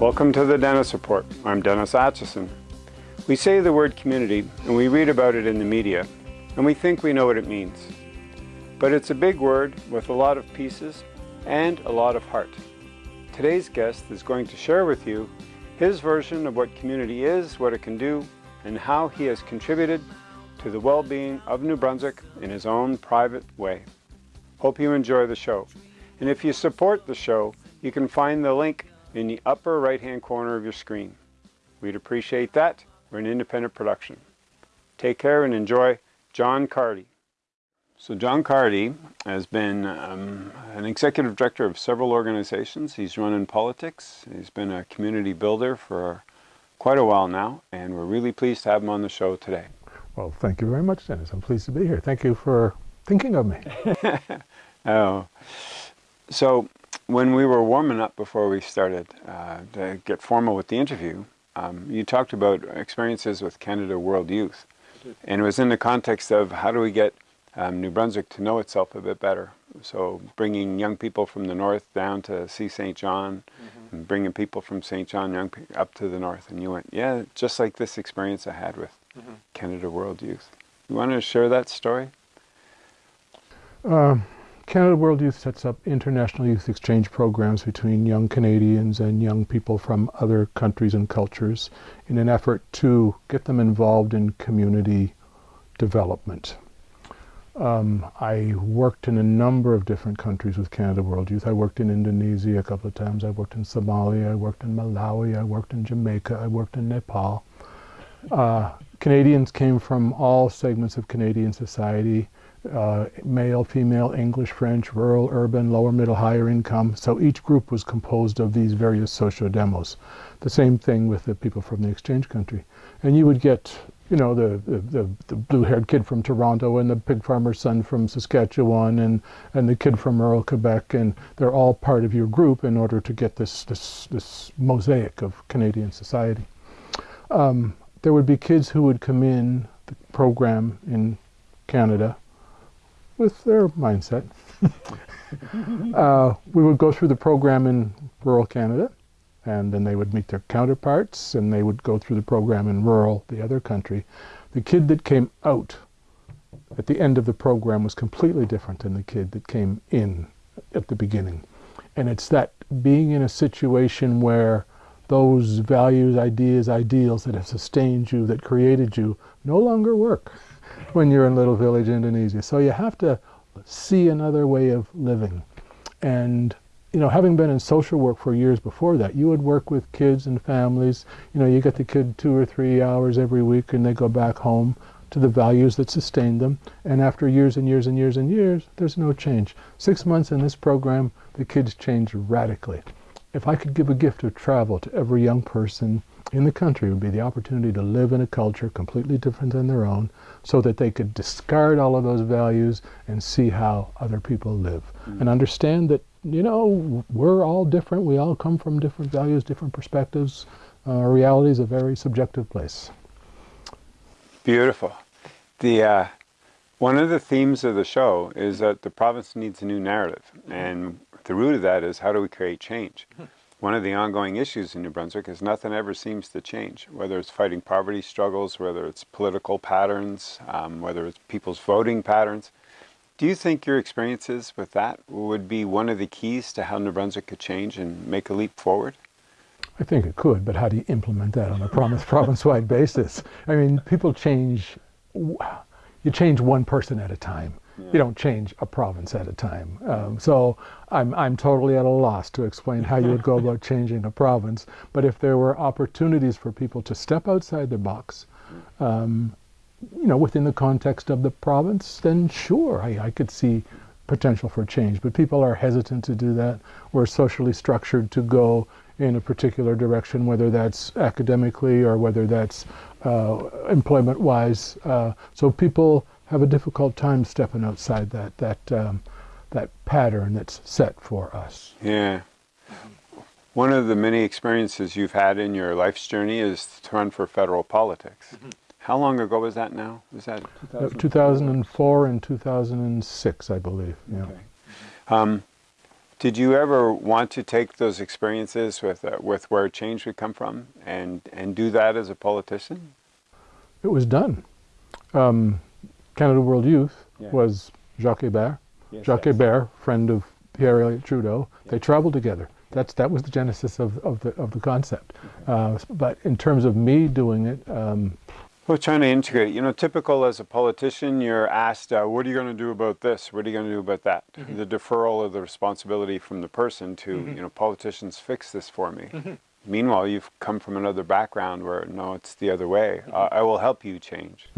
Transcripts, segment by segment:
Welcome to the Dennis Report. I'm Dennis Atchison. We say the word community and we read about it in the media and we think we know what it means. But it's a big word with a lot of pieces and a lot of heart. Today's guest is going to share with you his version of what community is, what it can do, and how he has contributed to the well-being of New Brunswick in his own private way. Hope you enjoy the show. And if you support the show, you can find the link in the upper right hand corner of your screen. We'd appreciate that. We're an independent production. Take care and enjoy John Carty. So John Carty has been um, an executive director of several organizations. He's run in politics. He's been a community builder for quite a while now, and we're really pleased to have him on the show today. Well, thank you very much, Dennis. I'm pleased to be here. Thank you for thinking of me. oh, so when we were warming up before we started uh, to get formal with the interview, um, you talked about experiences with Canada World Youth. And it was in the context of how do we get um, New Brunswick to know itself a bit better. So bringing young people from the north down to see Saint John, mm -hmm. and bringing people from Saint John young up to the north. And you went, yeah, just like this experience I had with mm -hmm. Canada World Youth. You want to share that story? Uh, Canada World Youth sets up international youth exchange programs between young Canadians and young people from other countries and cultures in an effort to get them involved in community development. Um, I worked in a number of different countries with Canada World Youth. I worked in Indonesia a couple of times. I worked in Somalia. I worked in Malawi. I worked in Jamaica. I worked in Nepal. Uh, Canadians came from all segments of Canadian society uh, male, female, English, French, rural, urban, lower, middle, higher income. So each group was composed of these various socio-demos. The same thing with the people from the exchange country. And you would get, you know, the, the, the blue-haired kid from Toronto and the pig farmer's son from Saskatchewan and, and the kid from rural Quebec, and they're all part of your group in order to get this, this, this mosaic of Canadian society. Um, there would be kids who would come in the program in Canada with their mindset. uh, we would go through the program in rural Canada, and then they would meet their counterparts, and they would go through the program in rural, the other country. The kid that came out at the end of the program was completely different than the kid that came in at the beginning. And it's that being in a situation where those values, ideas, ideals that have sustained you, that created you, no longer work when you're in Little Village, Indonesia. So you have to see another way of living. And, you know, having been in social work for years before that, you would work with kids and families. You know, you get the kid two or three hours every week and they go back home to the values that sustain them. And after years and years and years and years, there's no change. Six months in this program, the kids change radically. If I could give a gift of travel to every young person in the country, would be the opportunity to live in a culture completely different than their own, so that they could discard all of those values and see how other people live. Mm. and understand that you know we're all different. We all come from different values different perspectives. Uh, reality is a very subjective place. Beautiful. The uh, one of the themes of the show is that the province needs a new narrative and the root of that is how do we create change one of the ongoing issues in New Brunswick is nothing ever seems to change, whether it's fighting poverty struggles, whether it's political patterns, um, whether it's people's voting patterns. Do you think your experiences with that would be one of the keys to how New Brunswick could change and make a leap forward? I think it could, but how do you implement that on a province-wide basis? I mean, people change, you change one person at a time you don't change a province at a time. Um, so I'm, I'm totally at a loss to explain how you would go about changing a province. But if there were opportunities for people to step outside the box, um, you know, within the context of the province, then sure, I, I could see potential for change. But people are hesitant to do that. We're socially structured to go in a particular direction, whether that's academically or whether that's uh, employment-wise. Uh, so people have a difficult time stepping outside that that um, that pattern that's set for us. Yeah. One of the many experiences you've had in your life's journey is to run for federal politics. Mm -hmm. How long ago was that now? Was that 2004, 2004 and 2006, I believe. Yeah. Okay. Um, Did you ever want to take those experiences with uh, with where change would come from and and do that as a politician? It was done. Um, Canada World Youth Yeah. was Jacques Hébert. Yes, Jacques yes. Hébert, friend of Pierre Elliott Trudeau, they traveled together. That's that was the genesis of, of the of the concept. Uh, but in terms of me doing it, um, Well, trying to integrate. You know, typical as a politician, you're asked, uh, "What are you going to do about this? What are you going to do about that?" The deferral of the responsibility from the person to, you know, politicians fix this for me. Meanwhile, you've come from another background where no, it's the other way. Uh, I will help you change.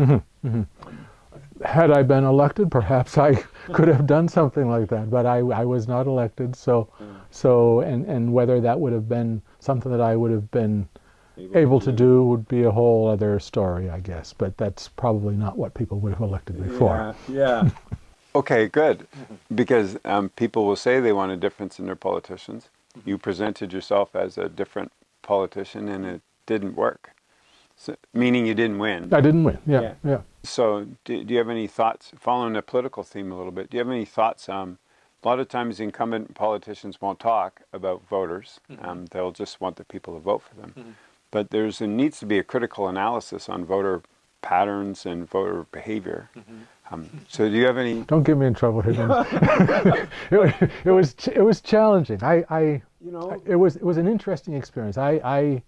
Had I been elected, perhaps I could have done something like that. But I, I was not elected, so so and and whether that would have been something that I would have been able to do would be a whole other story, I guess. But that's probably not what people would have elected me for. Yeah. okay, good. Because um, people will say they want a difference in their politicians. You presented yourself as a different politician, and it didn't work. So, meaning you didn't win. I didn't win. Yeah, Yeah. yeah. So, do, do you have any thoughts, following the political theme a little bit, do you have any thoughts? Um, a lot of times, incumbent politicians won't talk about voters, um, they'll just want the people to vote for them. But there's there needs to be a critical analysis on voter patterns and voter behavior. Um, so, do you have any? Don't get me in trouble here. It, it was it was challenging. I, I You know, it was it was an interesting experience. I, I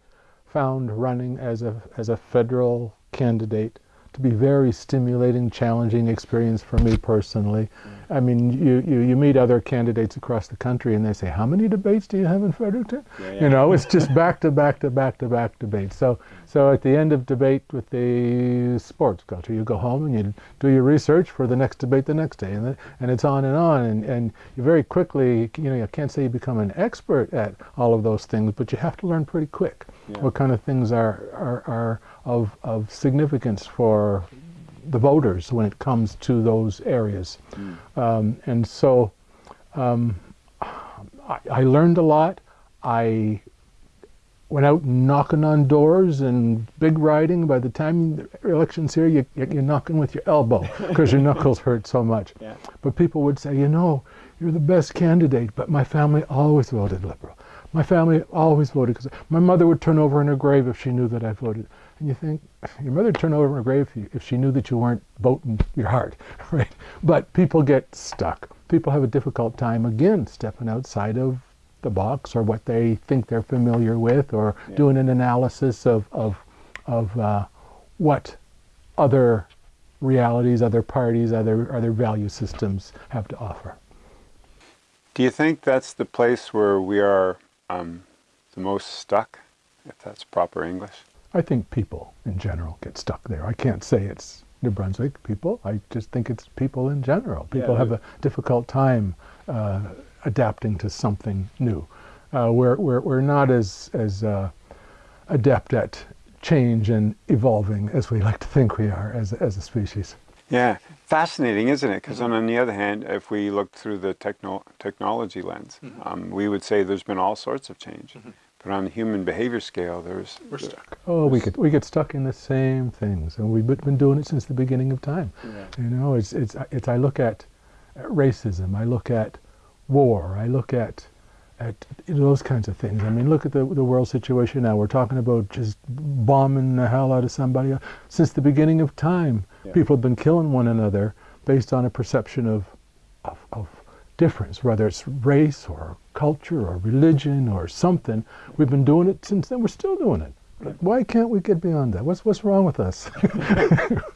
found running as a as a federal candidate to be very stimulating, challenging experience for me personally. I mean, you, you, you meet other candidates across the country and they say, how many debates do you have in Fredericton? Yeah, yeah. You know, it's just back to back to back to back debates. So, so at the end of debate with the sports culture, you go home and you do your research for the next debate the next day, and then, and it's on and on. And, and you very quickly, you know, I can't say you become an expert at all of those things, but you have to learn pretty quick Yeah. what kind of things are, are, are of, of significance for the voters when it comes to those areas. Um, and so um, I, I learned a lot. I went out knocking on doors and big riding. By the time the election's here, you, you're knocking with your elbow because your knuckles hurt so much. Yeah. But people would say, you know, you're the best candidate, but my family always voted Liberal. My family always voted because my mother would turn over in her grave if she knew that I voted. And you think, your mother would turn over in her grave if, if she knew that you weren't voting your heart, right? But people get stuck. People have a difficult time, again, stepping outside of the box or what they think they're familiar with or Yeah. doing an analysis of, of, of uh, what other realities, other parties, other, other value systems have to offer. Do you think that's the place where we are um, the most stuck, if that's proper English? I think people in general get stuck there. I can't say it's New Brunswick people. I just think it's people in general. People Yeah, have a difficult time uh, adapting to something new. Uh, we're, we're, we're not as, as uh, adept at change and evolving as we like to think we are as, as a species. Yeah, fascinating, isn't it? Because on the other hand, if we look through the techno- technology lens, um, we would say there's been all sorts of change. But on the human behavior scale, there's We're stuck. Oh, we get we get stuck in the same things, and we've been been doing it since the beginning of time. Yeah. You know, it's it's it's. I look at, at racism. I look at war. I look at at those kinds of things. I mean, look at the the world situation now. We're talking about just bombing the hell out of somebody. Since the beginning of time, Yeah. people have been killing one another based on a perception of of, of difference, whether it's race or culture or religion or something. We've been doing it since then. We're still doing it. Why can't we get beyond that? What's what's wrong with us?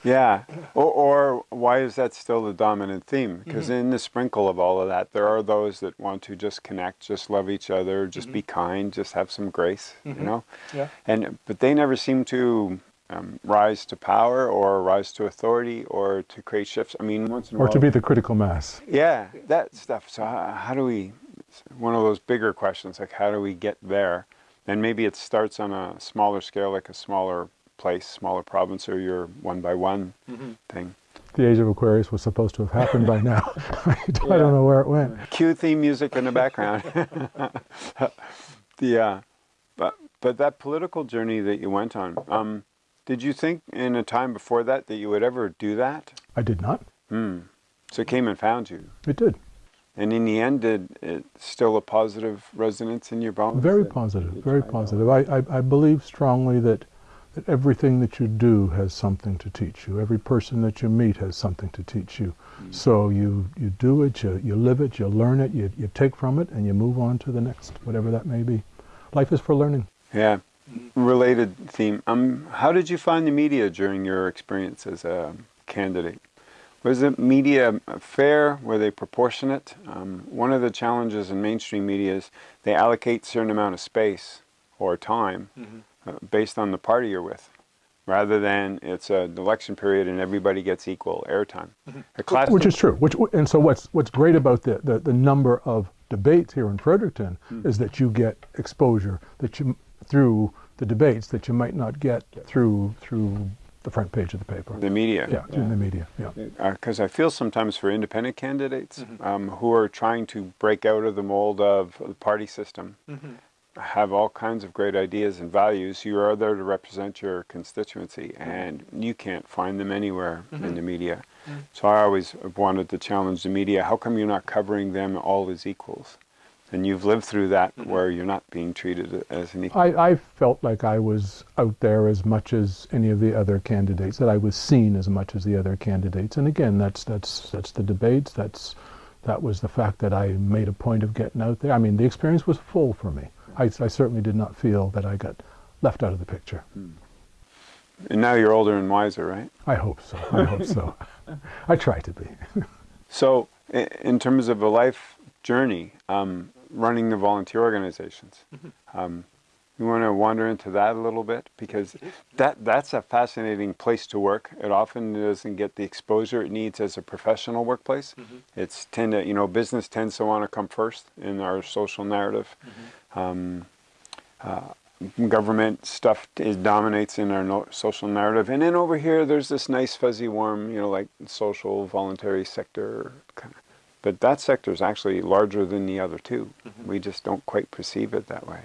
Yeah, or, or why is that still the dominant theme? Mm-hmm. Because in the sprinkle of all of that, there are those that want to just connect, just love each other, just mm-hmm. be kind, just have some grace, you mm-hmm. know. Yeah. And but they never seem to um, rise to power or rise to authority or to create shifts. I mean, once in a or while, to be the critical mass? yeah, that stuff. So how, how do we? it's One of those bigger questions, like how do we get there? And maybe it starts on a smaller scale, like a smaller place, smaller province, or your one by one thing. The age of Aquarius was supposed to have happened by now. I don't Yeah. know where it went. Cue theme music in the background. the uh, but but that political journey that you went on, um, did you think in a time before that that you would ever do that? I did not. Hmm. So it came and found you. It did. And in the end, did it still a positive resonance in your bones? Very positive, very positive. I, I, I believe strongly that, that everything that you do has something to teach you. Every person that you meet has something to teach you. Mm. So you, you do it, you, you live it, you learn it, you, you take from it, and you move on to the next, whatever that may be. Life is for learning. Yeah. Related theme. Um, how did you find the media during your experience as a candidate? Was the media fair? Were they proportionate? Um, one of the challenges in mainstream media is they allocate a certain amount of space or time mm -hmm. uh, based on the party you're with, rather than it's an election period and everybody gets equal airtime. Mm -hmm. Which is true. Which and so what's what's great about the the, the number of debates here in Fredericton mm -hmm. is that you get exposure that you through the debates that you might not get through through the front page of the paper. The media. Yeah, yeah. in the media, yeah. Because uh, I feel sometimes for independent candidates mm -hmm. um, who are trying to break out of the mold of the party system, mm -hmm. have all kinds of great ideas and values, you are there to represent your constituency and you can't find them anywhere mm -hmm. in the media. Mm-hmm. So I always wanted to challenge the media, how come you're not covering them all as equals? And you've lived through that mm -hmm. where you're not being treated as an equal. I, I felt like I was out there as much as any of the other candidates, that I was seen as much as the other candidates. And again, that's, that's, that's the debates, that's, that was the fact that I made a point of getting out there. I mean, the experience was full for me. I, I certainly did not feel that I got left out of the picture. Hmm. And now you're older and wiser, right? I hope so. I hope so. I try to be. so, in terms of a life journey, um, running the volunteer organizations. Mm-hmm. Um, you want to wander into that a little bit because that that's a fascinating place to work. It often doesn't get the exposure it needs as a professional workplace. Mm -hmm. It's tend to you know business tends to want to come first in our social narrative. Mm -hmm. um, uh, government stuff is dominates in our no social narrative, and then over here there's this nice fuzzy warm you know like social voluntary sector kind of but that sector is actually larger than the other 2 mm -hmm. We just don't quite perceive it that way.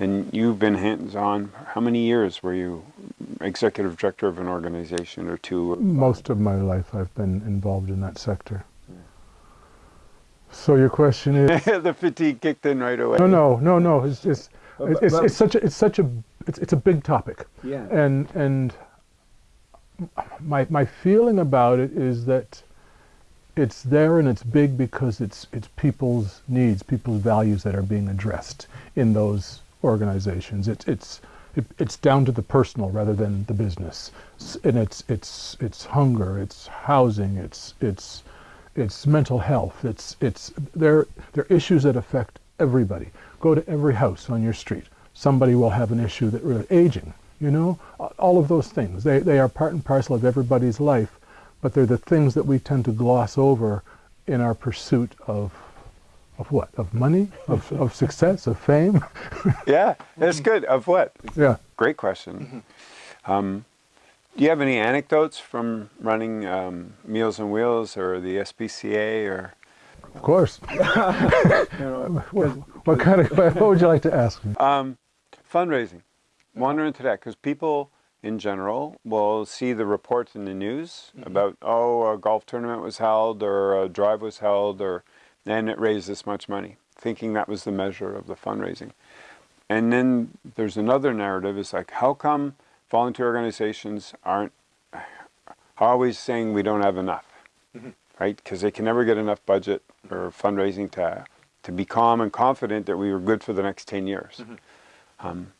And you've been hands-on, how many years were you executive director of an organization or two? Most of my life I've been involved in that sector. So your question is... the fatigue kicked in right away. No, no, no, no. It's, it's, it's, it's, it's such a, it's such a, it's, it's a big topic. Yeah. And, and my, my feeling about it is that it's there and it's big because it's it's people's needs, people's values that are being addressed in those organizations. It's it's it, it's down to the personal rather than the business, and it's it's it's hunger, it's housing, it's it's it's mental health. It's it's there there are issues that affect everybody. Go to every house on your street. Somebody will have an issue that really aging. You know, all of those things. They they are part and parcel of everybody's life but they're the things that we tend to gloss over in our pursuit of of what? Of money? Of, of success? Of fame? yeah, that's good. Of what? Yeah. Great question. Mm -hmm. um, do you have any anecdotes from running um, Meals on Wheels or the SPCA or? Of course. what, what, kind of, what would you like to ask me? Um, fundraising. Wander into that because people in general will see the reports in the news mm -hmm. about, oh, a golf tournament was held or a drive was held or, and it raised this much money, thinking that was the measure of the fundraising. And then there's another narrative, it's like, how come volunteer organizations aren't always saying we don't have enough, mm -hmm. right? Because they can never get enough budget or fundraising to, to be calm and confident that we were good for the next 10 years. Mm -hmm. um,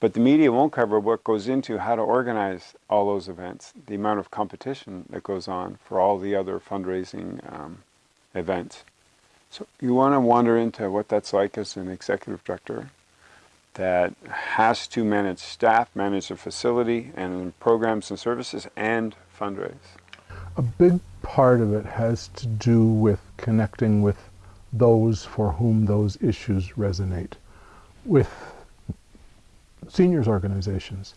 but the media won't cover what goes into how to organize all those events, the amount of competition that goes on for all the other fundraising um, events. So you want to wander into what that's like as an executive director that has to manage staff, manage the facility and programs and services and fundraise. A big part of it has to do with connecting with those for whom those issues resonate. With seniors organizations.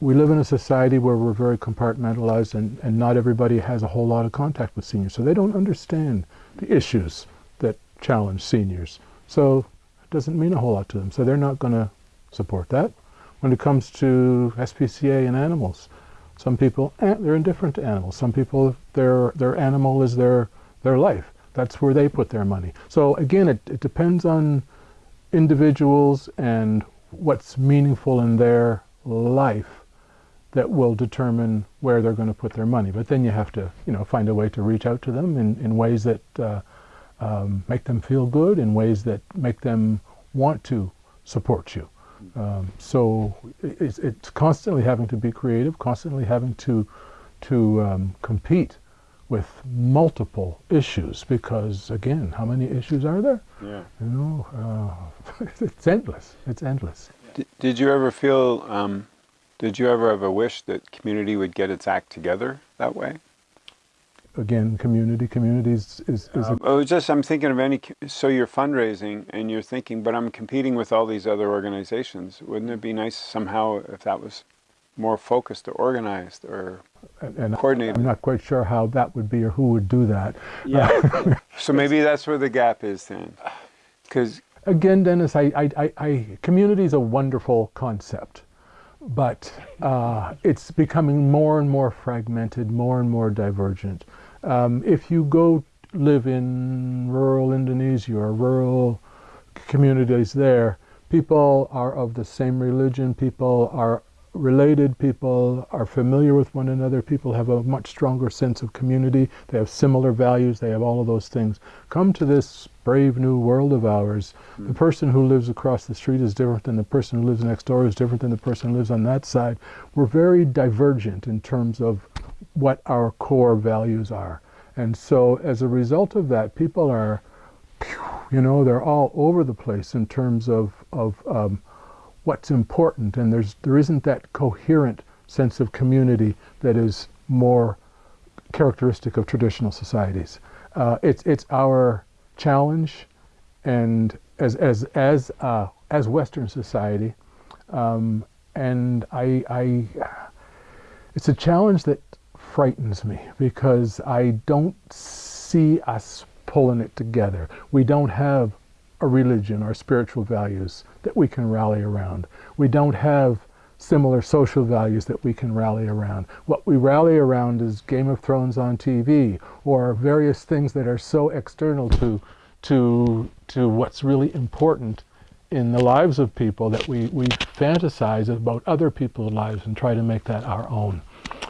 We live in a society where we're very compartmentalized and, and not everybody has a whole lot of contact with seniors. So they don't understand the issues that challenge seniors. So it doesn't mean a whole lot to them. So they're not going to support that. When it comes to SPCA and animals, some people, eh, they're indifferent to animals. Some people, their, their animal is their, their life. that's where they put their money. So again, it, it depends on individuals and what's meaningful in their life that will determine where they're going to put their money. But then you have to, you know, find a way to reach out to them in, in ways that uh, um, make them feel good, in ways that make them want to support you. Um, so it's, it's, constantly having to be creative, constantly having to to um, compete with multiple issues because again, how many issues are there? Yeah. You know, uh, it's endless. It's endless. D did you ever feel? Um, did you ever have a wish that community would get its act together that way? again, community. Communities is, is um, oh, just I'm thinking of any. So you're fundraising and you're thinking, but I'm competing with all these other organizations. Wouldn't it be nice somehow if that was more focused or organized or and, coordinated? I'm not quite sure how that would be or who would do that. Yeah. so maybe that's where the gap is then, because again, Dennis, I, I, I, I community is a wonderful concept but uh, it's becoming more and more fragmented, more and more divergent. Um, if you go live in rural Indonesia or rural communities there, people are of the same religion, people are related, people are familiar with one another, people have a much stronger sense of community, they have similar values, they have all of those things. Come to this brave new world of ours. The person who lives across the street is different than the person who lives next door is different than the person who lives on that side. We're very divergent in terms of what our core values are. And so as a result of that, people are, you know, they're all over the place in terms of, of um, what's important. And there's, there isn't that coherent sense of community that is more characteristic of traditional societies. Uh, it's, it's our challenge and as, as, as, uh, as Western society, um, and I, I, it's a challenge that frightens me because I don't see us pulling it together. We don't have a religion or spiritual values that we can rally around. We don't have similar social values that we can rally around. What we rally around is Game of Thrones on TV or various things that are so external to, to, to what's really important in the lives of people that we, we fantasize about other people's lives and try to make that our own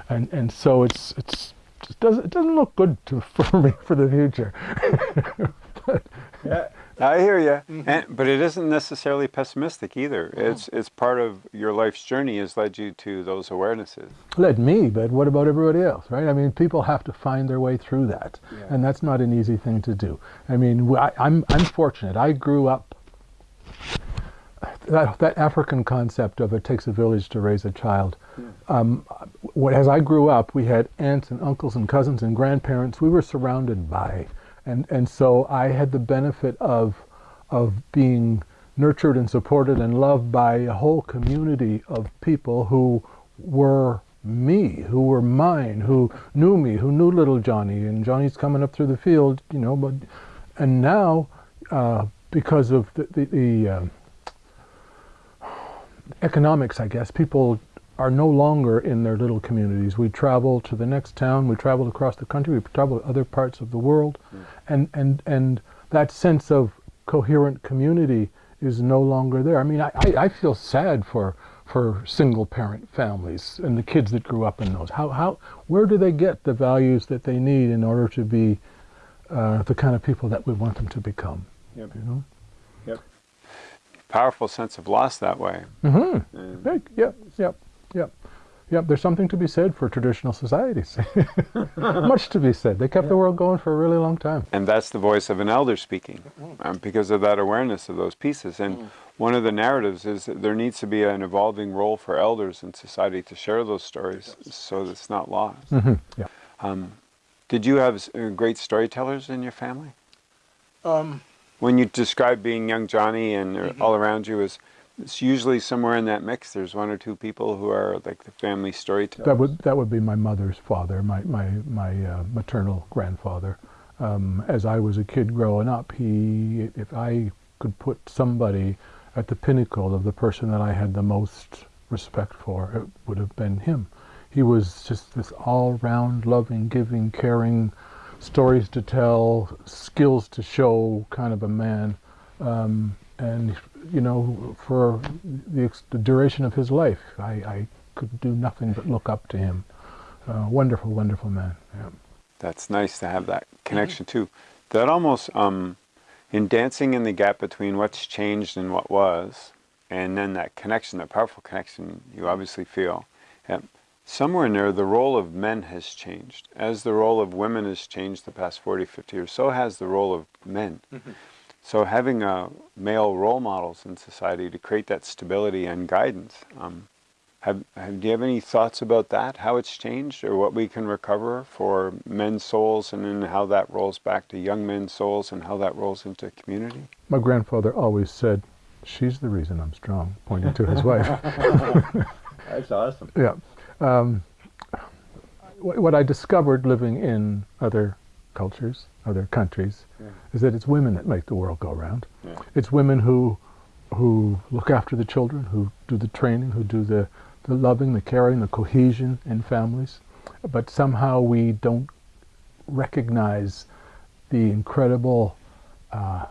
and and so it's it's it doesn't it doesn't look good to, for me for the future. but, yeah, I hear you, mm -hmm. and, but it isn't necessarily pessimistic either. Oh. It's it's part of your life's journey has led you to those awarenesses. Led me, but what about everybody else, right? I mean, people have to find their way through that, yeah. and that's not an easy thing to do. I mean, I, I'm I'm fortunate. I grew up that, that African concept of it takes a village to raise a child. Yeah. Um, as I grew up, we had aunts and uncles and cousins and grandparents. We were surrounded by, and and so I had the benefit of of being nurtured and supported and loved by a whole community of people who were me, who were mine, who knew me, who knew little Johnny, and Johnny's coming up through the field, you know. But and now, uh, because of the the, the uh, economics, I guess, people are no longer in their little communities. We travel to the next town, we travel across the country, we travel to other parts of the world, mm. and, and, and that sense of coherent community is no longer there. I mean, I, I feel sad for, for single parent families and the kids that grew up in those. How, how, where do they get the values that they need in order to be uh, the kind of people that we want them to become? Yep. You know? Yep. powerful sense of loss that way. Mm-hmm. Big. Yep. Yep. Yep. Yep. There's something to be said for traditional societies. Much to be said. They kept yeah. the world going for a really long time. And that's the voice of an elder speaking, um, because of that awareness of those pieces. And mm. one of the narratives is that there needs to be an evolving role for elders in society to share those stories, so that it's not lost. Mm-hmm. Yeah. Um, did you have uh, great storytellers in your family? Um, when you describe being young Johnny and mm -hmm. all around you is it's usually somewhere in that mix there's one or two people who are like the family storytellers. That would that would be my mother's father, my my my uh, maternal grandfather. Um, as I was a kid growing up, he if I could put somebody at the pinnacle of the person that I had the most respect for, it would have been him. He was just this all-round, loving, giving, caring stories to tell, skills to show kind of a man. Um, and, you know, for the, the, duration of his life, I, I, could do nothing but look up to him. Uh, wonderful, wonderful man. Yeah. That's nice to have that connection too. That almost, um, in dancing in the gap between what's changed and what was, and then that connection, that powerful connection you obviously feel. Yeah. Somewhere in there, the role of men has changed. As the role of women has changed the past 40, 50 years, so has the role of men. So having uh, male role models in society to create that stability and guidance. Um, have, have, do you have any thoughts about that, how it's changed or what we can recover for men's souls and then how that rolls back to young men's souls and how that rolls into community? My grandfather always said, she's the reason I'm strong, pointing to his wife. That's awesome. Yeah. Um, what I discovered living in other cultures, other countries, yeah. is that it's women that make the world go round. Yeah. It's women who who look after the children, who do the training, who do the, the loving, the caring, the cohesion in families. But somehow we don't recognize the incredible uh,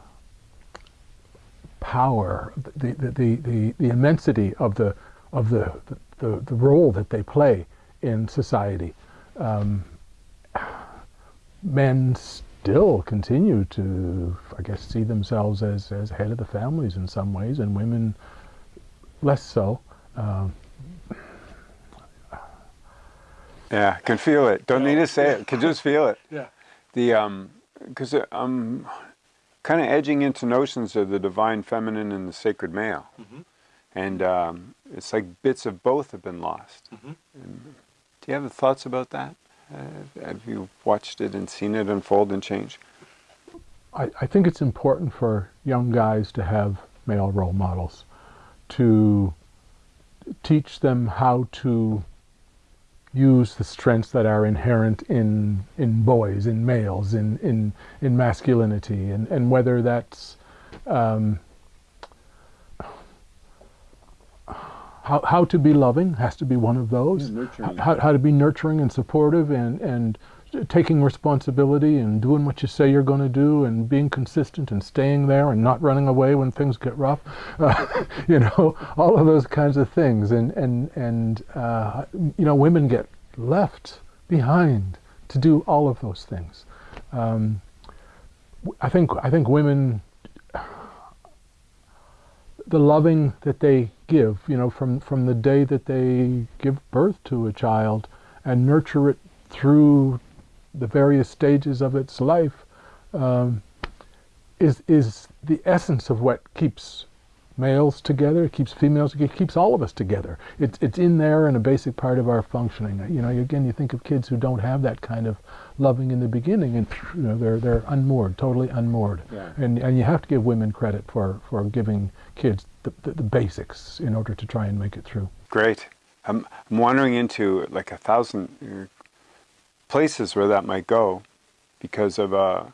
power, the, the, the, the, the immensity of the, of the, the, the role that they play in society. Um, men still continue to, I guess, see themselves as, as head of the families in some ways, and women less so. Um, yeah, can feel it. Don't need to say it. Can just feel it. Yeah. The um, because I'm kind of edging into notions of the divine feminine and the sacred male, mm -hmm. and um, it's like bits of both have been lost. Mm -hmm. do you have thoughts about that? Uh, have you watched it and seen it unfold and change? I, I, think it's important for young guys to have male role models, to teach them how to use the strengths that are inherent in in boys, in males, in in in masculinity, and and whether that's um, how, how to be loving has to be one of those. How, how to be nurturing and supportive and, and taking responsibility and doing what you say you're going to do and being consistent and staying there and not running away when things get rough. Uh, you know, all of those kinds of things. And, and, and uh, you know, women get left behind to do all of those things. Um, I think I think women the loving that they give, you know, from, from the day that they give birth to a child and nurture it through the various stages of its life um, is, is the essence of what keeps males together, it keeps females, it keeps all of us together. It's, it's in there and a basic part of our functioning. You know, again, you think of kids who don't have that kind of loving in the beginning and you know, they're, they're unmoored, totally unmoored. Yeah. And, and you have to give women credit for, for giving kids the, the, the basics in order to try and make it through. Great. I'm, I'm wandering into like a thousand uh, places where that might go because of uh,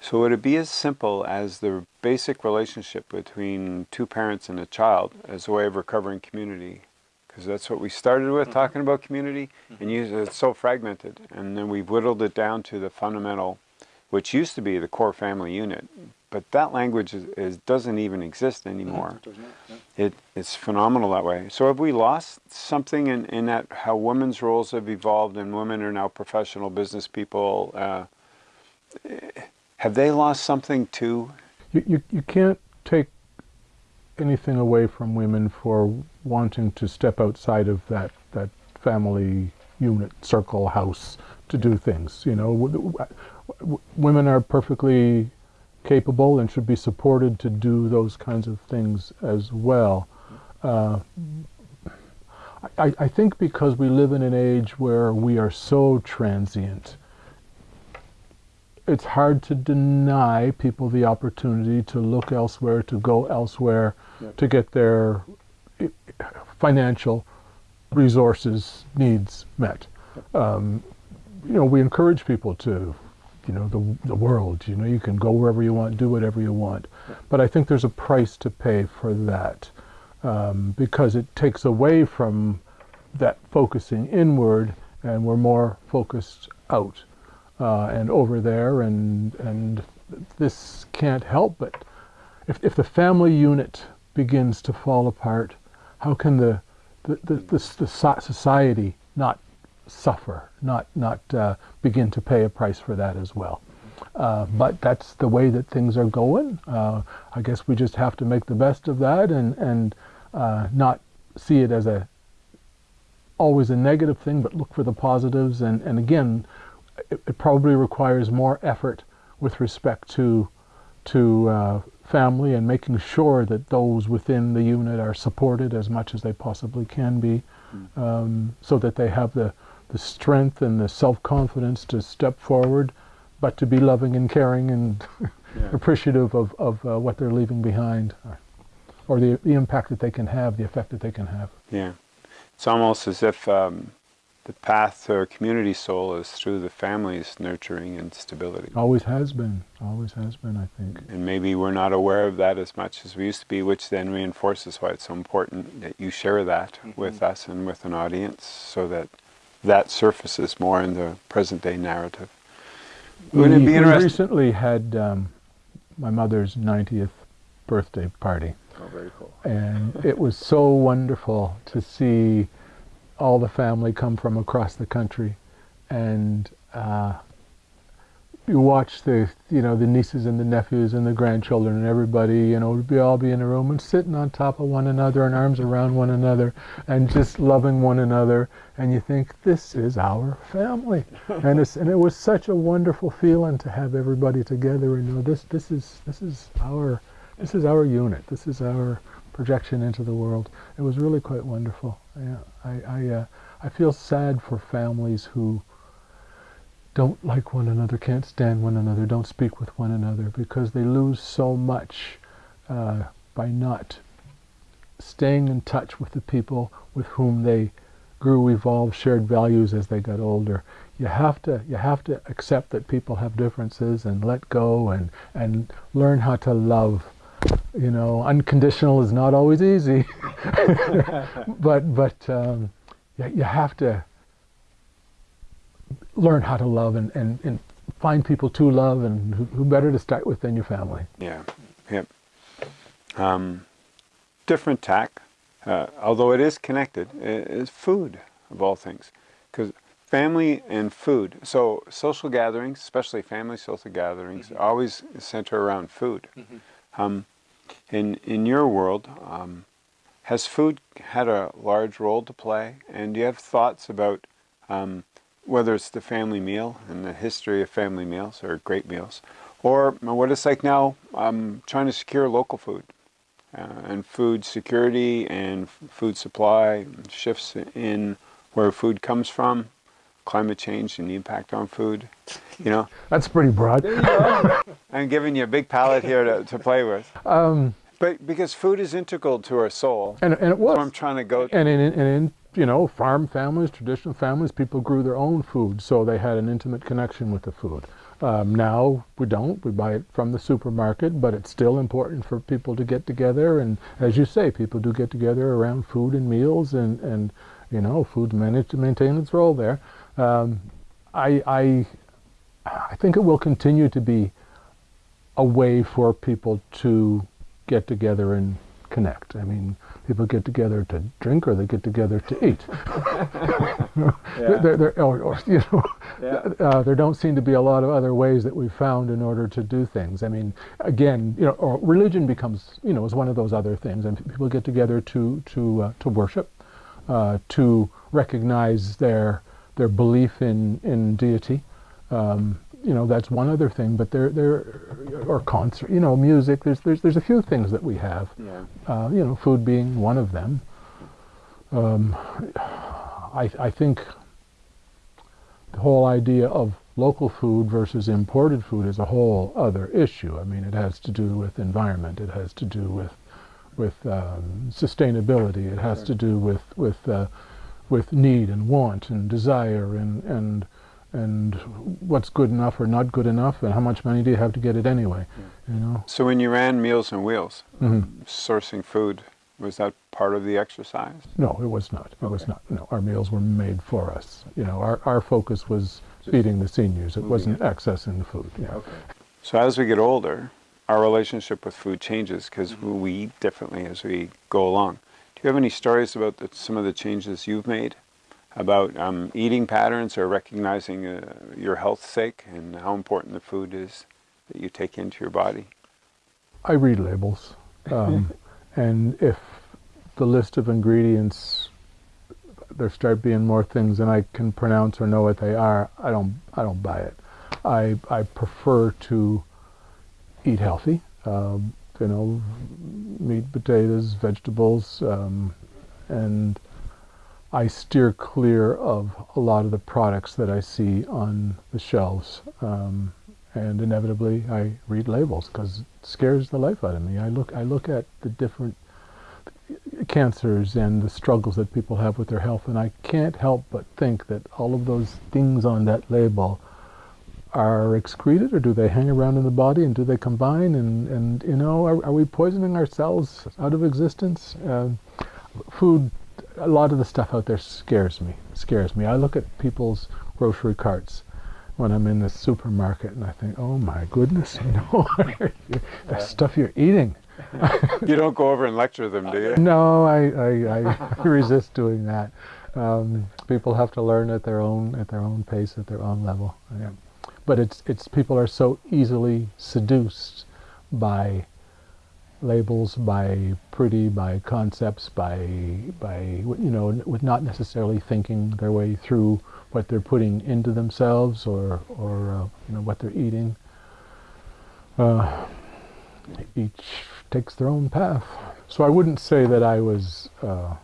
so would it be as simple as the basic relationship between two parents and a child as a way of recovering community? Because that's what we started with, mm -hmm. talking about community, mm -hmm. and you, it's so fragmented. And then we've whittled it down to the fundamental, which used to be the core family unit. But that language is, is doesn't even exist anymore. Mm -hmm. it, it's phenomenal that way. So have we lost something in, in that how women's roles have evolved and women are now professional business people? Uh, have they lost something too? You, you, you can't take anything away from women for wanting to step outside of that, that family unit, circle, house to do things. You know, women are perfectly capable and should be supported to do those kinds of things as well. Uh, I, I think because we live in an age where we are so transient it's hard to deny people the opportunity to look elsewhere, to go elsewhere, yep. to get their financial resources needs met. Um, you know, we encourage people to, you know, the, the world, you know, you can go wherever you want, do whatever you want. But I think there's a price to pay for that um, because it takes away from that focusing inward and we're more focused out. uh, and over there, and and this can't help but if if the family unit begins to fall apart, how can the the, the, the, the society not suffer, not not uh, begin to pay a price for that as well? Uh, but that's the way that things are going. Uh, I guess we just have to make the best of that and and uh, not see it as a always a negative thing, but look for the positives. And and again, it, it probably requires more effort with respect to to uh, family and making sure that those within the unit are supported as much as they possibly can be, mm. um, so that they have the the strength and the self-confidence to step forward but to be loving and caring and yeah. appreciative of, of uh, what they're leaving behind or, or, the, the impact that they can have, the effect that they can have. Yeah. It's almost as if um, the path to a community soul is through the family's nurturing and stability. Always has been. Always has been, I think. And maybe we're not aware of that as much as we used to be, which then reinforces why it's so important that you share that mm -hmm. with us and with an audience so that that surfaces more in the present day narrative. Wouldn't we, it be interesting? We recently had um, my mother's 90th birthday party. Oh, very cool. And it was so wonderful to see all the family come from across the country and uh, you watch the you know the nieces and the nephews and the grandchildren and everybody you know be all be in a room and sitting on top of one another and arms around one another and just loving one another. And you think this is our family. And it's and it was such a wonderful feeling to have everybody together and know this this is this is our this is our unit. This is our projection into the world. It was really quite wonderful. Yeah I I, uh, I feel sad for families who don't like one another, can't stand one another, don't speak with one another, because they lose so much uh, by not staying in touch with the people with whom they grew, evolved, shared values as they got older. You have to you have to accept that people have differences and let go and and learn how to love. You know, unconditional is not always easy, but but um, you, you have to learn how to love and, and, and find people to love and who, who, better to start with than your family. Yeah, yep. Um, different tack, uh, although it is connected, is food of all things. Because family and food, so social gatherings, especially family social gatherings, mm -hmm. always center around food. Mm -hmm. um, in, in your world, um, has food had a large role to play? And do you have thoughts about um, whether it's the family meal and the history of family meals or great meals, or what it's like now um, trying to secure local food uh, and food security and food supply shifts in where food comes from, climate change and the impact on food. You know, that's pretty broad. I'm giving you a big palette here to, to play with. Um, but because food is integral to our soul, and, and it was. So I'm trying to go. And in, and in you know, farm families, traditional families, people grew their own food, so they had an intimate connection with the food. Um, now we don't, we buy it from the supermarket, but it's still important for people to get together, and as you say, people do get together around food and meals, and, and you know, food managed to maintain its role there. Um, I, I, I think it will continue to be a way for people to get together and connect. I mean, people get together to drink or they get together to eat. yeah. there, there, or, or, you know, yeah. uh, there don't seem to be a lot of other ways that we've found in order to do things. I mean, again, you know, religion becomes, you know, is one of those other things, and people get together to to uh, to worship, uh, to recognize their their belief in in deity. Um, you know that's one other thing but there there or concert you know music there's there's there's a few things that we have. Yeah. uh, you know food being one of them. Um, I, I think the whole idea of local food versus imported food is a whole other issue. I mean it has to do with environment. It has to do with with um, sustainability. It has sure. to do with with uh, with need and want and desire and and and what's good enough or not good enough and how much money do you have to get it anyway you know so when you ran meals on wheels mm -hmm. sourcing food was that part of the exercise no it was not it okay. was not no our meals were made for us you know our, our focus was feeding the seniors. It wasn't accessing the food. Yeah. Okay. So as we get older, our relationship with food changes because we eat differently as we go along. Do you have any stories about the, some of the changes you've made about um, eating patterns or recognizing uh, your health's sake and how important the food is that you take into your body? I read labels, um, and if the list of ingredients there start being more things than I can pronounce or know what they are, I don't I don't buy it. I I prefer to eat healthy. Um, you know, meat, potatoes, vegetables, um, and I steer clear of a lot of the products that I see on the shelves. Um, and inevitably, I read labels because it scares the life out of me. I look I look at the different cancers and the struggles that people have with their health, and I can't help but think that all of those things on that label are excreted or do they hang around in the body and do they combine and, and you know are, are we poisoning ourselves out of existence uh, food a lot of the stuff out there scares me scares me I look at people's grocery carts when I'm in the supermarket and I think oh my goodness you know the stuff you're eating you don't go over and lecture them, do you? No, I, I, I resist doing that. Um, people have to learn at their own at their own pace, at their own level. Yeah. But it's it's people are so easily seduced by labels, by pretty, by concepts, by by you know, with not necessarily thinking their way through what they're putting into themselves or or uh, you know what they're eating. Uh, each takes their own path. So I wouldn't say that I was uh,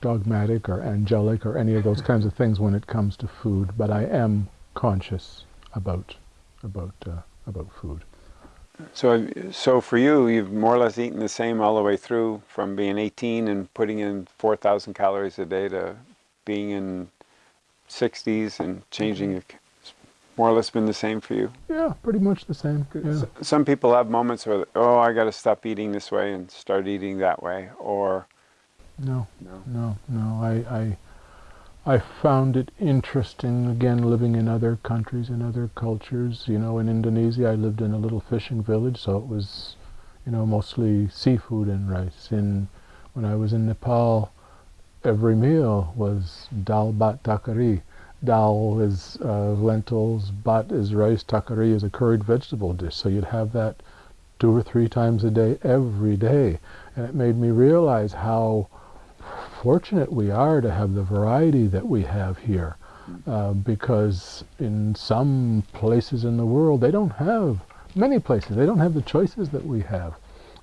dogmatic or angelic or any of those kinds of things when it comes to food, but I am conscious about about uh, about food. So, so for you, you've more or less eaten the same all the way through, from being 18 and putting in 4,000 calories a day to being in 60s and changing mm-hmm more or less been the same for you? Yeah, pretty much the same. Yeah. Some people have moments where, oh, I got to stop eating this way and start eating that way, or no, no, no, no. I, I, I found it interesting again living in other countries and other cultures. You know, in Indonesia, I lived in a little fishing village, so it was, you know, mostly seafood and rice. In when I was in Nepal, every meal was dal bhat takari dal is uh, lentils, bhat is rice, takari is a curried vegetable dish. So you'd have that two or three times a day, every day. And it made me realize how fortunate we are to have the variety that we have here. Uh, because in some places in the world, they don't have, many places, they don't have the choices that we have.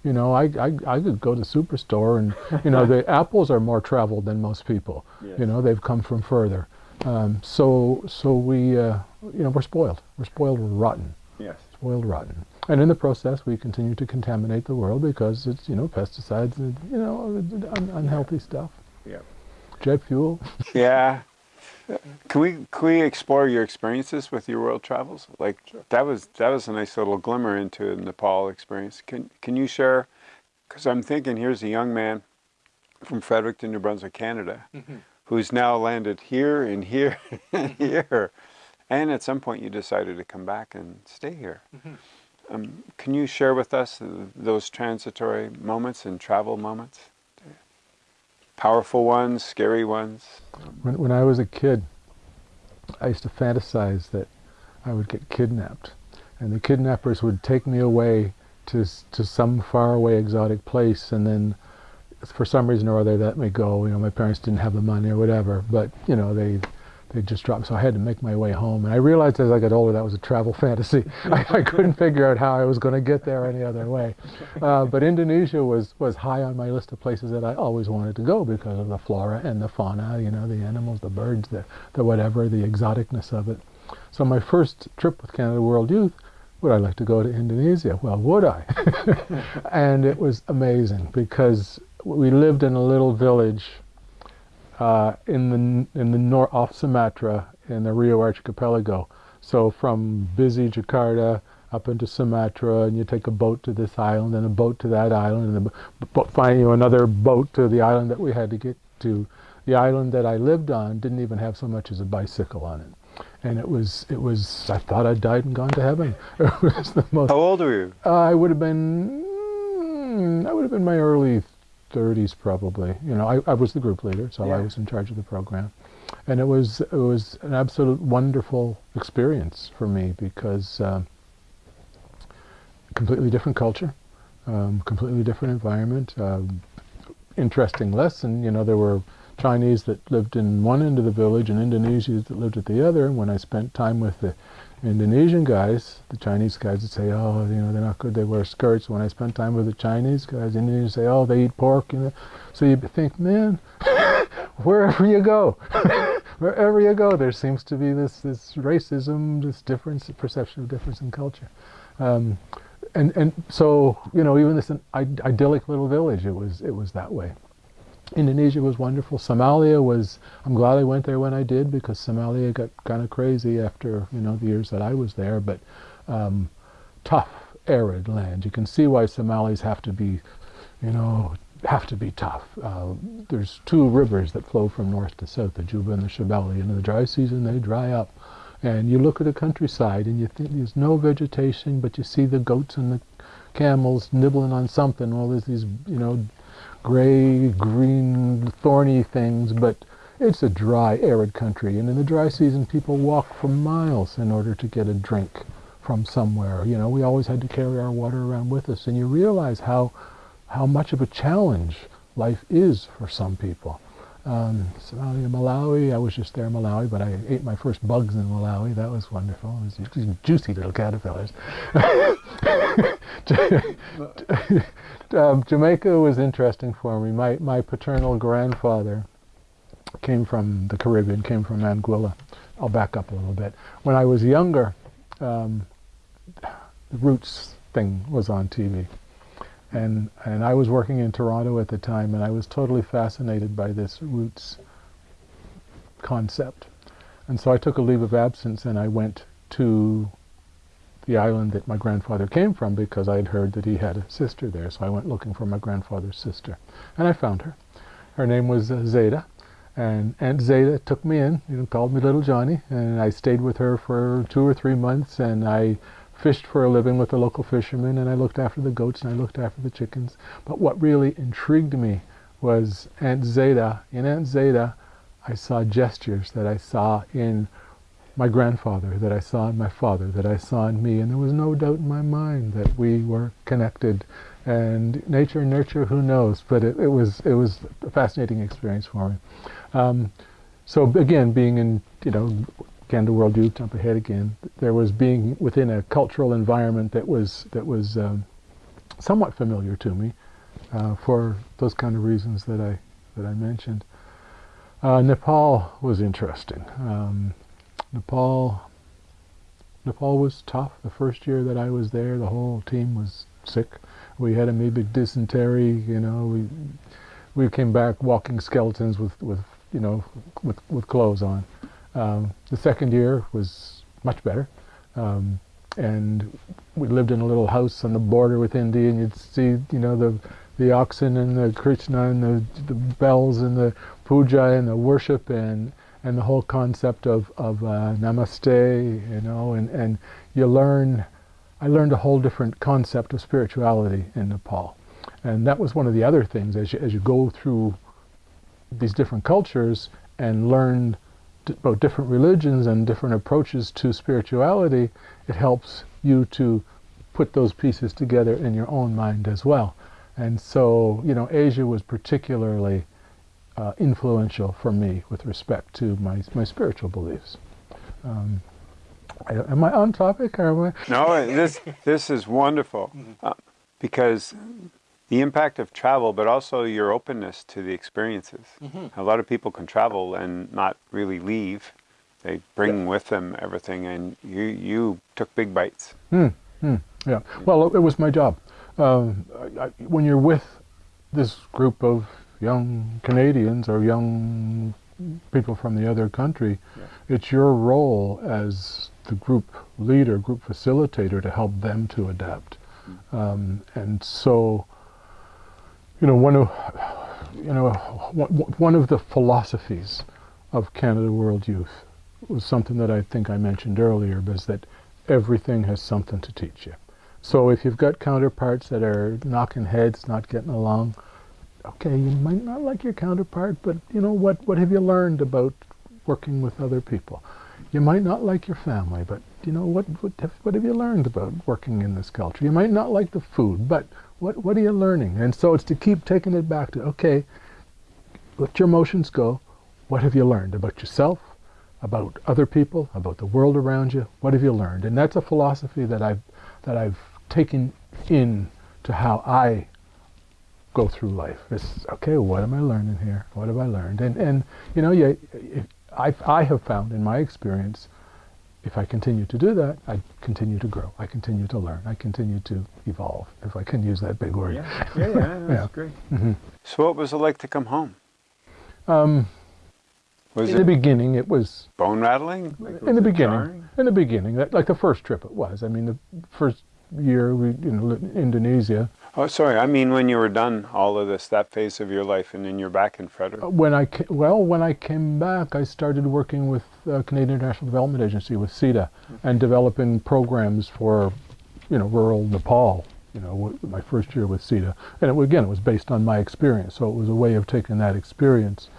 You know, I, I, I could go to superstore and, you know, the apples are more traveled than most people. Yes. You know, they've come from further. Um, so, so we, uh, you know, we're spoiled. We're spoiled rotten. Yes. Spoiled rotten. And in the process, we continue to contaminate the world because it's, you know, pesticides and, you know, un unhealthy stuff. Yeah. Jet fuel. yeah. Can we can we explore your experiences with your world travels? Like sure. that was that was a nice little glimmer into the Nepal experience. Can can you share? Because I'm thinking, here's a young man from Fredericton, New Brunswick, Canada, mm -hmm who's now landed here and here and here. And at some point you decided to come back and stay here. Mm -hmm. um, can you share with us those transitory moments and travel moments? Powerful ones, scary ones? When, when I was a kid, I used to fantasize that I would get kidnapped. And the kidnappers would take me away to, to some faraway exotic place and then for some reason or other that may go. You know, my parents didn't have the money or whatever, but you know they they just dropped. So I had to make my way home, and I realized as I got older that was a travel fantasy. I, I, couldn't figure out how I was going to get there any other way. Uh, but Indonesia was was high on my list of places that I always wanted to go because of the flora and the fauna. You know, the animals, the birds, the the whatever, the exoticness of it. So my first trip with Canada World Youth would I like to go to Indonesia? Well, would I? and it was amazing because we lived in a little village uh, in the in the north off Sumatra in the Riau Archipelago. So from busy Jakarta up into Sumatra, and you take a boat to this island and a boat to that island, and a find you know, another boat to the island that we had to get to. the island that I lived on didn't even have so much as a bicycle on it. And it was, it was, I thought I'd died and gone to heaven. It was the most, How old were you? uh, I would have been, mm, I would have been my early 30s probably. You know, I, I was the group leader, so I was in charge of the program. And it was, it was an absolute wonderful experience for me because um, completely different culture, um, completely different environment, um, interesting lesson. You know, there were Chinese that lived in one end of the village and Indonesians that lived at the other. And when I spent time with the Indonesian guys, the Chinese guys would say, "Oh, you know, they're not good. They wear skirts." When I spent time with the Chinese guys, Indonesians say, "Oh, they eat pork." You know, so you think, man, wherever you go, wherever you go, there seems to be this this racism, this difference, perception of difference in culture. Um, and and so you know, even this Id- idyllic little village, it was it was that way. Indonesia was wonderful. Somalia was. I'm glad I went there when I did because Somalia got kind of crazy after you know the years that I was there. But um, tough, arid land. You can see why Somalis have to be, you know, have to be tough. Uh, there's two rivers that flow from north to south, the Juba and the Shabelle. And in the dry season, they dry up. And you look at the countryside and you think there's no vegetation, but you see the goats and the camels nibbling on something. Well, there's these, you know, gray, green, thorny things, but it's a dry, arid country. And in the dry season, people walk for miles in order to get a drink from somewhere. You know, we always had to carry our water around with us. And you realize how, how much of a challenge life is for some people. Um, Somalia, Malawi, I was just there in Malawi, but I ate my first bugs in Malawi. That was wonderful. It was these juicy little caterpillars. um, Jamaica was interesting for me. My, my paternal grandfather came from the Caribbean, came from Anguilla. I'll back up a little bit. When I was younger, um, the Roots thing was on TV. And, and I was working in Toronto at the time, and I was totally fascinated by this Roots concept. And so I took a leave of absence and I went to the island that my grandfather came from because I had heard that he had a sister there. So I went looking for my grandfather's sister. And I found her. Her name was uh, Zeta. And Aunt Zeta took me in, you know, called me Little Johnny. And I stayed with her for two or three months. And I fished for a living with the local fishermen. And I looked after the goats and I looked after the chickens. But what really intrigued me was Aunt Zeta. In Aunt Zeta, I saw gestures that I saw in my grandfather, that I saw in my father, that I saw in me, and there was no doubt in my mind that we were connected. And nature and nurture, who knows? But it, it was it was a fascinating experience for me. Um, so again, being in you know Canada World Youth, jump ahead again. There was being within a cultural environment that was that was um, somewhat familiar to me uh, for those kind of reasons that I that I mentioned. Uh, Nepal was interesting. Um, Nepal, Nepal was tough. The first year that I was there, the whole team was sick. We had amoebic dysentery. You know, we we came back walking skeletons with with you know with with clothes on. Um, the second year was much better. Um, and we lived in a little house on the border with India, and you'd see, you know, the the oxen and the Krishna and the, the bells and the puja and the worship and and the whole concept of of uh, namaste, you know, and and you learn. I learned a whole different concept of spirituality in Nepal, and that was one of the other things as you as you go through these different cultures and learn about different religions and different approaches to spirituality, it helps you to put those pieces together in your own mind as well. And so, you know, Asia was particularly uh, influential for me with respect to my, my spiritual beliefs. Um, I, am I on topic? Or am I? No, this this is wonderful uh, because the impact of travel, but also your openness to the experiences. A lot of people can travel and not really leave. They bring with them everything, and you you took big bites. Hmm, hmm, yeah. Well, it was my job. Um, I, I, when you're with this group of young Canadians or young people from the other country, it's your role as the group leader, group facilitator, to help them to adapt. Um, and so, you know, one of you know, one of the philosophies of Canada World Youth was something that I think I mentioned earlier, was that everything has something to teach you. So if you've got counterparts that are knocking heads, not getting along, okay, you might not like your counterpart, but you know what? What have you learned about working with other people? You might not like your family, but you know what? What have, what have you learned about working in this culture? You might not like the food, but what what are you learning? And so it's to keep taking it back to okay, let your emotions go. What have you learned about yourself, about other people, about the world around you? What have you learned? And that's a philosophy that I've that I've taken in to how I go through life. It's okay. What am I learning here? What have I learned? And and you know, yeah, I I have found in my experience, if I continue to do that, I continue to grow. I continue to learn. I continue to evolve. If I can use that big word. Yeah, yeah, yeah that's yeah. great. Mm -hmm. So, what was it like to come home? Um, was in the beginning, it was bone rattling. Like, in the beginning, jarring? in the beginning, like the first trip, it was. I mean, the first year we, you know, Indonesia. Oh, sorry. I mean, when you were done all of this, that phase of your life, and then you're back in Frederick. When I well, when I came back, I started working with uh, Canadian International Development Agency with CIDA, mm-hmm. and developing programs for, you know, rural Nepal. You know, my first year with CIDA, and it, again, it was based on my experience, so it was a way of taking that experience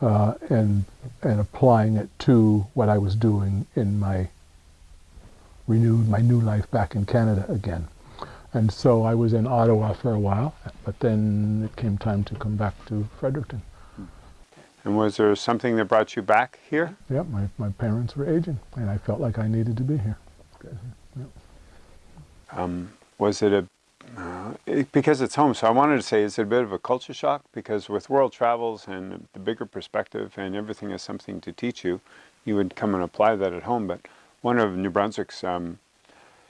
uh, and and applying it to what I was doing in my renewed my new life back in Canada again. And so I was in Ottawa for a while, but then it came time to come back to Fredericton. And was there something that brought you back here? Yeah, my, my parents were aging, and I felt like I needed to be here. Yeah. Um, was it a uh, it, because it's home, so I wanted to say, is it a bit of a culture shock? Because with world travels and the bigger perspective and everything is something to teach you, you would come and apply that at home. But one of New Brunswick's um,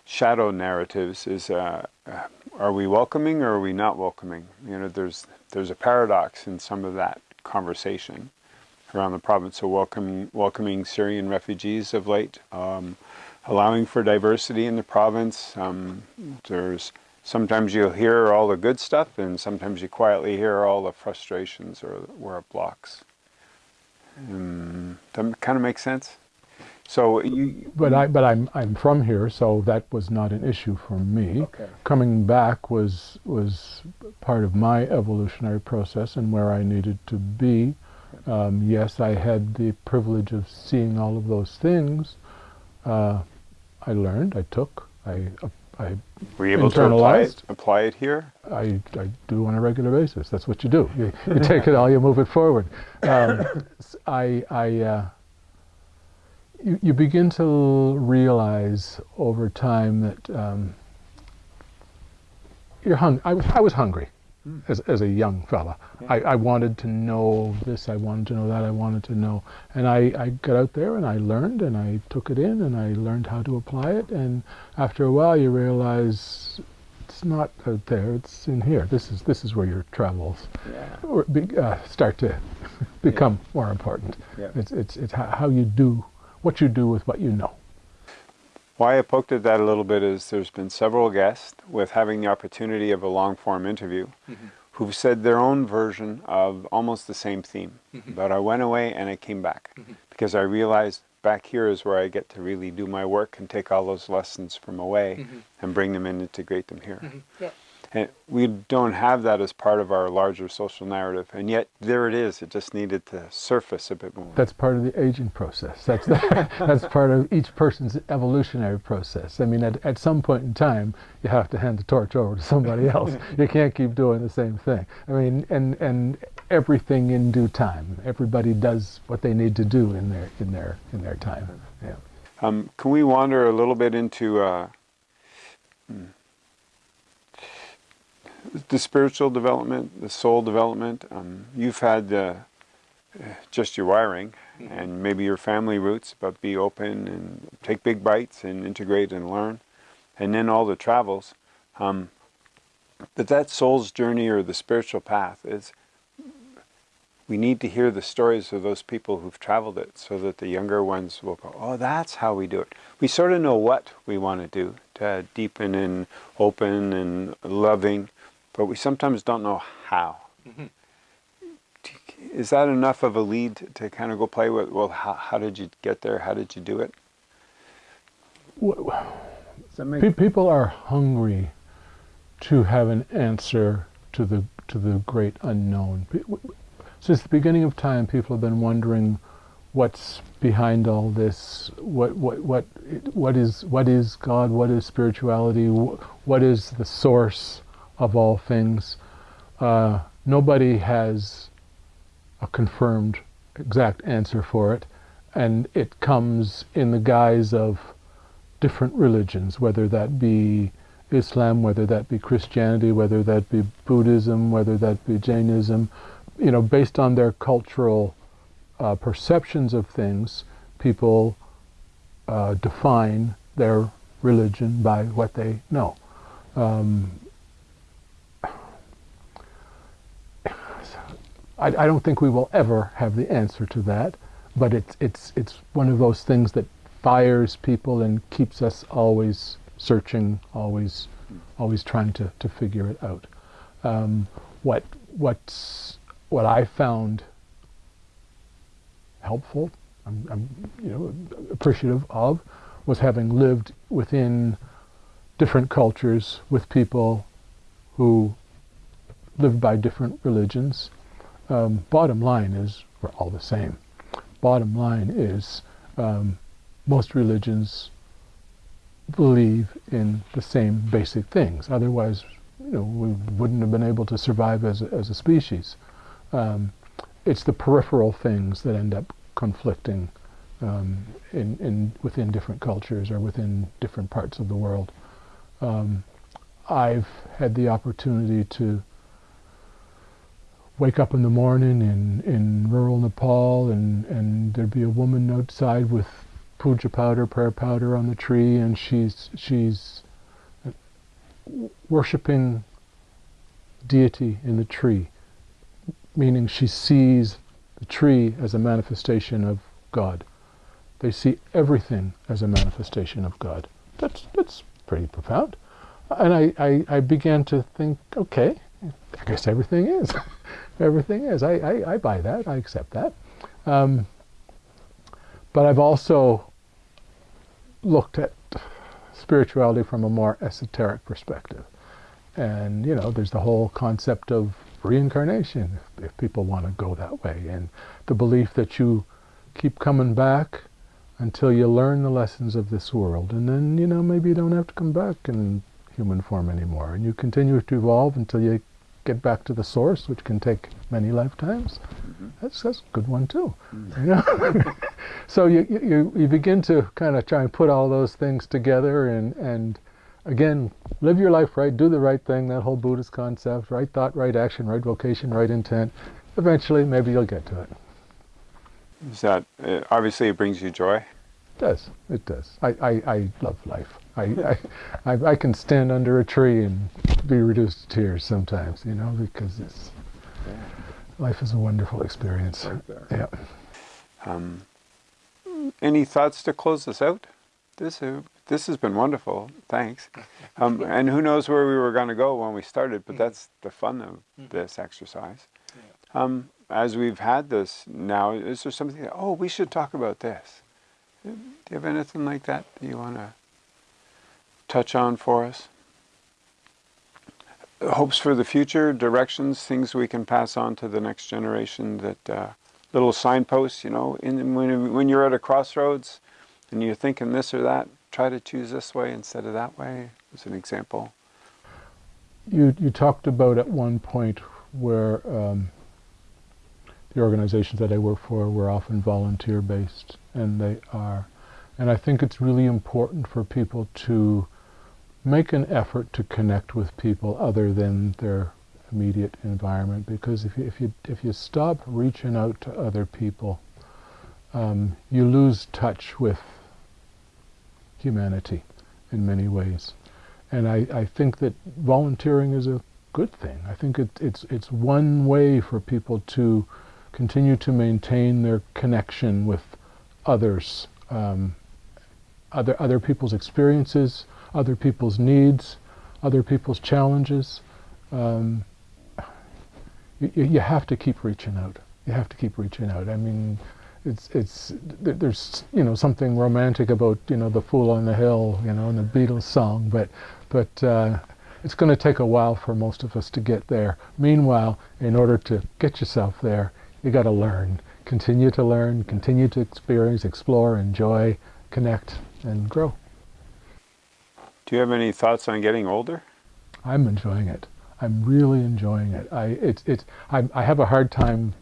shadow narratives is, uh, uh, are we welcoming or are we not welcoming? You know, there's, there's a paradox in some of that conversation around the province. So welcome, welcoming Syrian refugees of late, um, allowing for diversity in the province. Um, there's sometimes you'll hear all the good stuff and sometimes you quietly hear all the frustrations or where it blocks. Um, that kind of makes sense? So you, but I, but I'm, I'm from here, so that was not an issue for me. Okay. Coming back was, was part of my evolutionary process and where I needed to be. Um, yes, I had the privilege of seeing all of those things. Uh, I learned, I took, I I Were you able to apply it, apply it here? I, I do on a regular basis. That's what you do. You, you take it all, you move it forward. Um, I, I, uh, you, you begin to realize over time that um, you're hung. I was, I was hungry mm. as, as a young fella. Yeah. I, I wanted to know this, I wanted to know that, I wanted to know. And I, I got out there and I learned and I took it in and I learned how to apply it. And after a while you realize it's not out there, it's in here. This is, this is where your travels yeah. be, uh, start to become yeah. more important. It's, it's, it's how you do, what you do with what you know. Why I poked at that a little bit is there's been several guests with having the opportunity of a long form interview mm -hmm. who've said their own version of almost the same theme. Mm -hmm. But I went away and I came back mm -hmm. because I realized back here is where I get to really do my work and take all those lessons from away mm-hmm. and bring them in and integrate them here. Mm-hmm. Yeah. And we don't have that as part of our larger social narrative, and yet there it is. It just needed to surface a bit more. That's part of the aging process. That's the, that's part of each person's evolutionary process. I mean, at, at some point in time, you have to hand the torch over to somebody else. you can't keep doing the same thing. I mean, and and everything in due time. Everybody does what they need to do in their in their in their time. Yeah. Um, can we wander a little bit into? Uh, hmm, the spiritual development, the soul development. Um, you've had uh, just your wiring mm-hmm. and maybe your family roots, but be open and take big bites and integrate and learn. And then all the travels. Um, but that soul's journey or the spiritual path is we need to hear the stories of those people who've traveled it so that the younger ones will go, oh, that's how we do it. We sort of know what we want to do to deepen and open and loving, but we sometimes don't know how. Mm -hmm. is that enough of a lead to kind of go play with? Well, how, how did you get there? How did you do it? Pe people are hungry to have an answer to the to the great unknown. Since the beginning of time, people have been wondering what's behind all this. What what what what is what is God? What is spirituality? What is the source of all things? Uh, nobody has a confirmed exact answer for it, and it comes in the guise of different religions, whether that be Islam, whether that be Christianity, whether that be Buddhism, whether that be Jainism, you know, based on their cultural uh, perceptions of things, people uh, define their religion by what they know. Um, I, I, don't think we will ever have the answer to that, but it's it's it's one of those things that fires people and keeps us always searching, always, always trying to, to figure it out. Um, what what's what I found helpful, I'm, I'm, you know appreciative of, was having lived within different cultures with people who lived by different religions. Um, bottom line is we're all the same. Bottom line is um, most religions believe in the same basic things. Otherwise, you know, we wouldn't have been able to survive as a, as a species. Um, it's the peripheral things that end up conflicting um, in, in, within different cultures or within different parts of the world. Um, I've had the opportunity to wake up in the morning in, in rural Nepal and, and there'd be a woman outside with puja powder, prayer powder on the tree, and she's she's worshiping deity in the tree, meaning she sees the tree as a manifestation of God. They see everything as a manifestation of God. That's that's pretty profound. And I, I, I began to think, okay, I guess everything is. everything is. I, I, I, buy that. I accept that. Um, but I've also looked at spirituality from a more esoteric perspective. And, you know, there's the whole concept of reincarnation, if, if people want to go that way, and the belief that you keep coming back until you learn the lessons of this world. And then, you know, maybe you don't have to come back in human form anymore. And you continue to evolve until you get back to the source, which can take many lifetimes. Mm-hmm. That's, that's a good one too. Mm-hmm. You know? so you, you, you begin to kind of try and put all those things together and, and again, live your life right, do the right thing, that whole Buddhist concept, right thought, right action, right vocation, right intent. Eventually, maybe you'll get to it. Is that, uh, obviously it brings you joy? It does, it does. I, I, I love life. I, I, I, can stand under a tree and be reduced to tears sometimes, you know, because it's life is a wonderful experience. Right yeah. Um, any thoughts to close this out? This uh, this has been wonderful. Thanks. Um, and who knows where we were going to go when we started, but mm-hmm. that's the fun of mm-hmm. this exercise. Um, as we've had this now, is there something? That, oh, we should talk about this. Do you have anything like that you want to? Touch on for us? Hopes for the future, directions, things we can pass on to the next generation that uh, little signposts, you know, in, when, when you're at a crossroads and you're thinking this or that, try to choose this way instead of that way, as an example. You, you talked about at one point where um, the organizations that I work for were often volunteer-based, and they are. And I think it's really important for people to make an effort to connect with people other than their immediate environment because if you, if you, if you stop reaching out to other people, um, you lose touch with humanity in many ways. And I, I think that volunteering is a good thing. I think it, it's, it's one way for people to continue to maintain their connection with others, um, other, other people's experiences, other people's needs, other people's challenges. Um, you, you, have to keep reaching out. You have to keep reaching out. I mean, it's it's there's you know something romantic about you know the fool on the hill you know in the Beatles song, but but uh, it's going to take a while for most of us to get there. Meanwhile, in order to get yourself there, you got to learn, continue to learn, continue to experience, explore, enjoy, connect, and grow. Do you have any thoughts on getting older? I'm enjoying it. I'm really enjoying it. I it's it's I, I have a hard time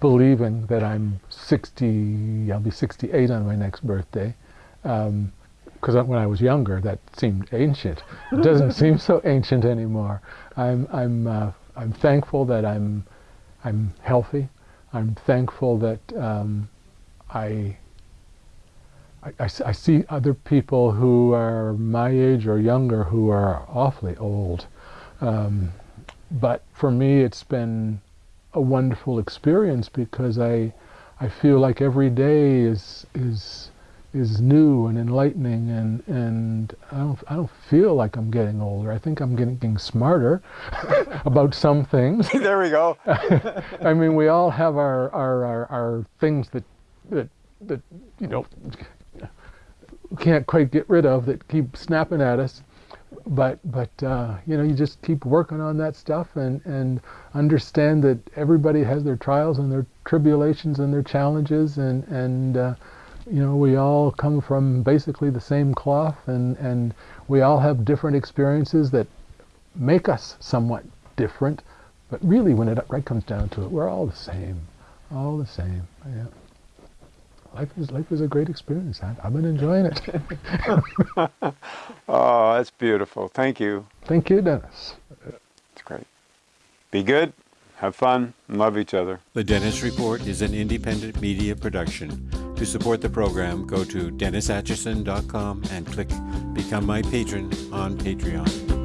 believing that I'm 60, I'll be 68 on my next birthday. Because um, when I was younger, that seemed ancient. It doesn't seem so ancient anymore. I'm, I'm, uh, I'm thankful that I'm, I'm healthy. I'm thankful that um, I, I, I, I, see other people who are my age or younger who are awfully old. Um, but for me, it's been a wonderful experience because I I feel like every day is is is new and enlightening and and I don't I don't feel like I'm getting older. I think I'm getting smarter about some things. there we go. I mean, we all have our our, our, our things that that that you know can't quite get rid of that keep snapping at us. But but uh, you know you just keep working on that stuff and and understand that everybody has their trials and their tribulations and their challenges and and uh, you know we all come from basically the same cloth and and we all have different experiences that make us somewhat different. But really when it right comes down to it we're all the same all the same yeah life is life is a great experience. I, have been enjoying it. oh, that's beautiful. Thank you. Thank you, Dennis. It's great. Be good, have fun, and love each other. The Dennis Report is an independent media production. To support the program, go to DennisAtchison.com and click Become My Patron on Patreon.